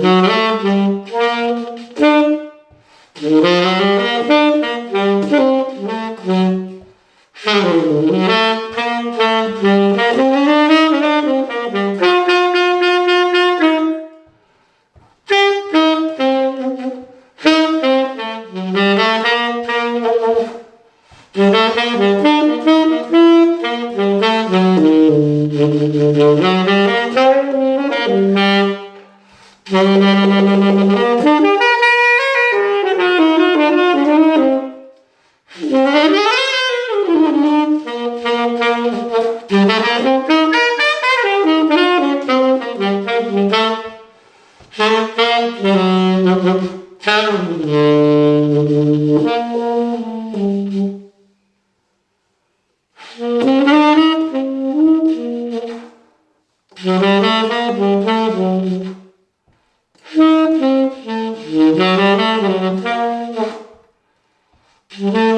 Mm-hmm. Mm-hmm.